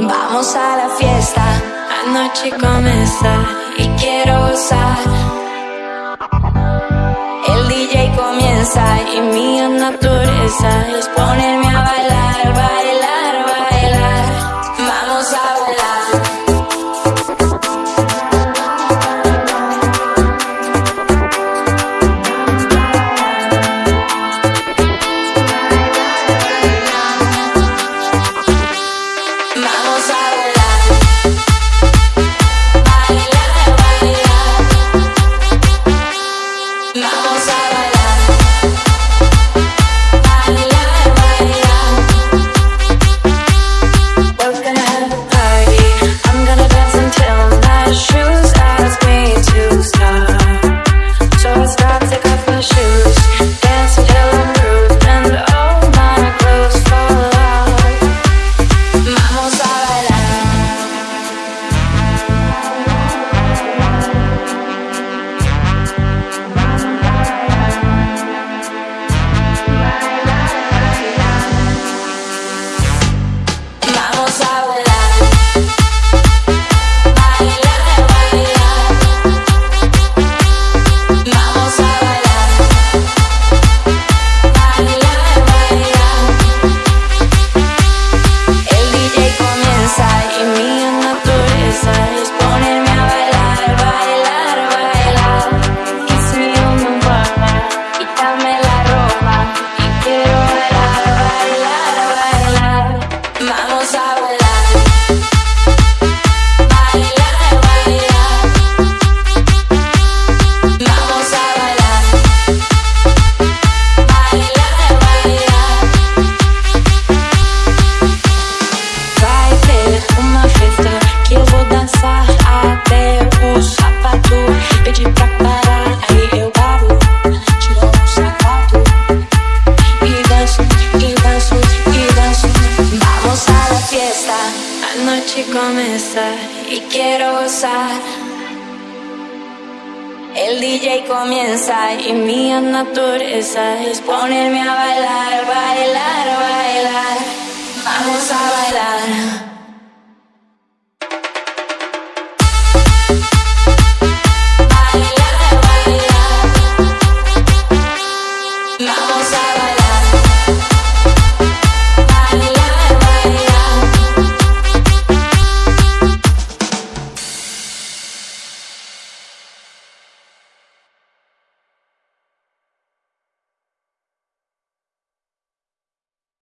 Vamos a la fiesta, anoche comienza y quiero gozar. El DJ comienza y mi naturaleza es ponerme a bailar, bailar, should. Dançar até o sapato pedir pra parar. Aí eu paro, tiro o sapato e danço, e danço, e danço. Vamos a la fiesta, a noche comienza y quiero gozar. El DJ comienza y mi naturaleza es ponerme a bailar, bailar, bailar. Vamos a. la la